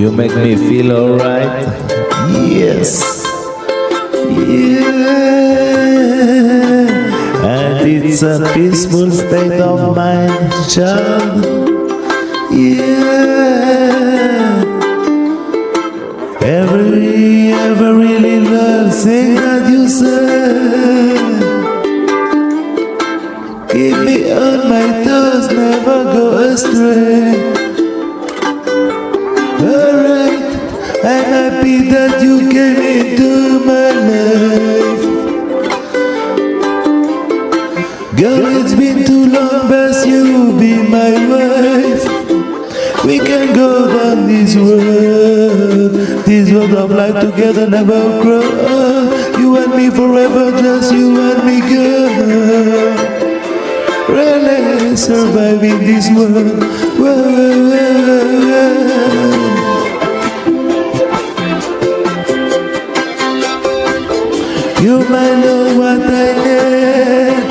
You make me feel alright. Yes. Yeah. And it's a peaceful state of mind, child. Yeah. Every, every little thing that you say. Keep me on my toes, never go astray. That you came into my life. Girl, it's been too long, best you be my wife. We can go down this road, this road of life together, never grow. You and me forever, just you and me, girl. Really surviving this world. Whoa, whoa, whoa. You might know what I need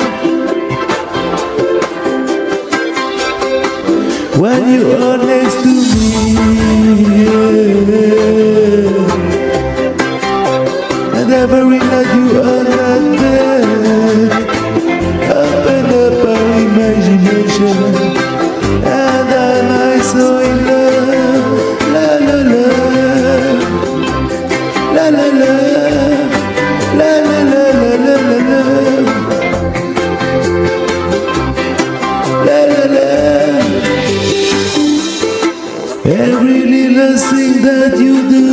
when you are next to me. And every night you there. Open up imagination, and I so in love. La la, la la la. La that you do.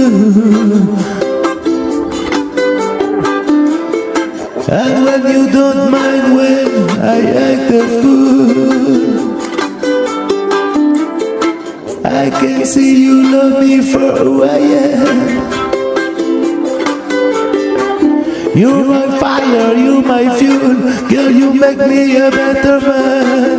And when you don't mind when I act a fool I can see you love me for who I am. You're my fire, you're my fuel Girl, you make me a better man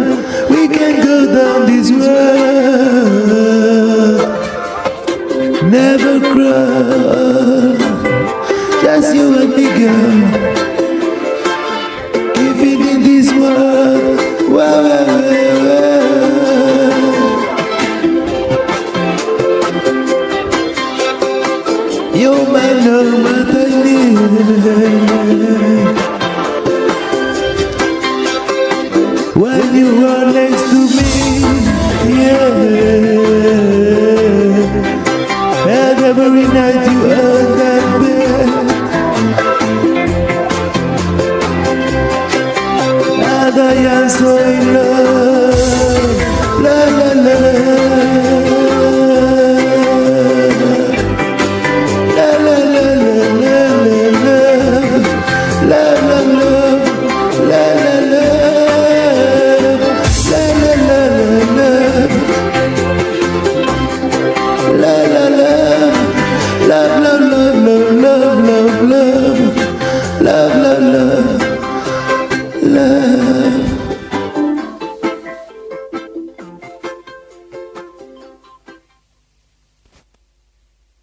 I need When you are next to me Yeah And every night you are that bed And I am so in love love love love love love love love love love